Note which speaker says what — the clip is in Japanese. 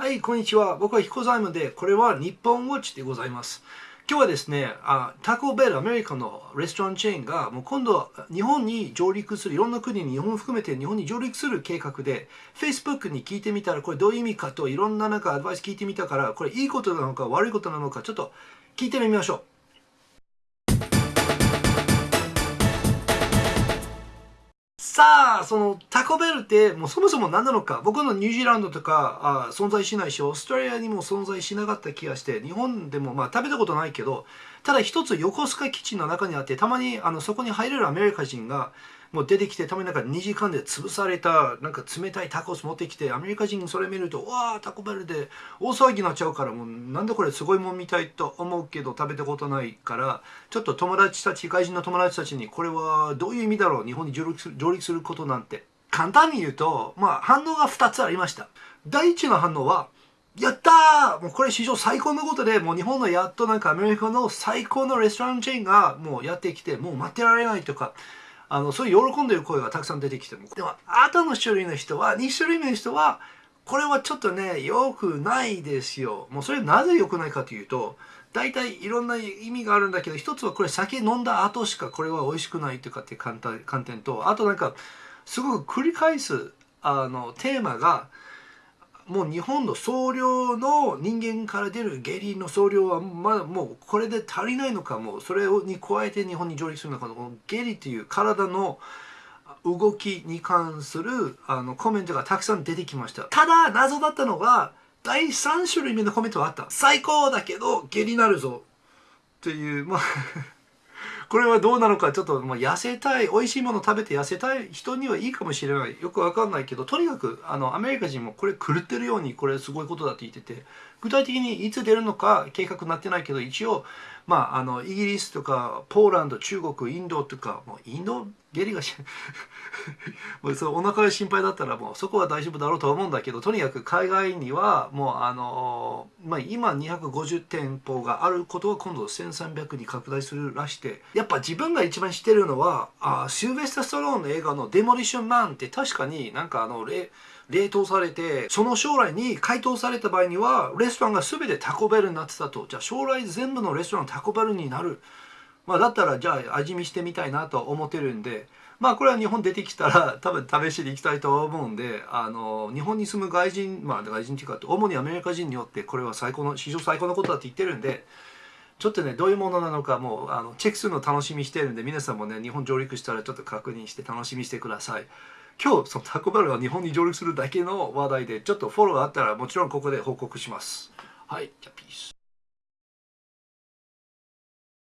Speaker 1: はい、こんにちは。僕は彦左衛門で、これは日本ウォッチでございます。今日はですね、あタコベル、アメリカのレストランチェーンが、もう今度日本に上陸する、いろんな国に日本含めて日本に上陸する計画で、Facebook に聞いてみたら、これどういう意味かといろんななんかアドバイス聞いてみたから、これいいことなのか悪いことなのか、ちょっと聞いてみましょう。さあ、そのタコベルってもうそもそも何なのか、僕のニュージーランドとかあ存在しないし、オーストラリアにも存在しなかった気がして、日本でもまあ食べたことないけど、ただ一つ横須賀基地の中にあって、たまにあのそこに入れるアメリカ人が、もう出てきて、たまになんか2時間で潰された、なんか冷たいタコス持ってきて、アメリカ人それ見ると、わあ、タコベルで大騒ぎになっちゃうから、もうなんでこれすごいもんみたいと思うけど、食べたことないから、ちょっと友達たち、外人の友達たちに、これはどういう意味だろう、日本に上陸する上陸することなんて。簡単に言うと、まあ反応が2つありました。第一の反応は、やったーもうこれ史上最高のことで、もう日本のやっとなんかアメリカの最高のレストランチェーンがもうやってきて、もう待ってられないとか、あのそういう喜んでる声がたくさん出てきてもでも後の種類の人は2種類目の人はこれはちょっとね良くないですよ。もうそれなぜ良くないかというと大体いろんな意味があるんだけど一つはこれ酒飲んだ後しかこれは美味しくないとかっていう観点とあとなんかすごく繰り返すあのテーマがもう日本の総量の人間から出る下痢の総量はまだもうこれで足りないのかもうそれに加えて日本に上陸するのかこの下痢っていう体の動きに関するあのコメントがたくさん出てきました。ただ謎だったのが第3種類目のコメントはあった。最高だけど下痢になるぞ。っていうまあこれはどうなのかちょっともう痩せたい美味しいもの食べて痩せたい人にはいいかもしれない。よくわかんないけどとにかくあのアメリカ人もこれ狂ってるようにこれすごいことだって言ってて具体的にいつ出るのか計画になってないけど一応まああのイギリスとかポーランド中国インドとかもうインド下痢がし もうそお腹が心配だったらもうそこは大丈夫だろうと思うんだけどとにかく海外にはもうあの、まあ、今250店舗があることは今度1300に拡大するらしてやっぱ自分が一番知ってるのはあシルベスタ・ストローンの映画の「デモリッション・マン」って確かになんかあの冷凍されてその将来に解凍された場合にはレストランが全てタコベルになってたと。じゃあ将来全部のレストランタコベルになる。まあ、だったらじゃあ味見してみたいなと思ってるんで。まあこれは日本出てきたら 多分試しに行きたいと思うんであの日本に住む外人まあ外人っていうか主にアメリカ人によってこれは最高の史上最高のことだって言ってるんでちょっとねどういうものなのかもうあのチェックするの楽しみしてるんで皆さんもね日本上陸したらちょっと確認して楽しみしてください。今日そのタコバルが日本に上陸するだけの話題でちょっとフォローがあったらもちろんここで報告します。はいじゃあピース。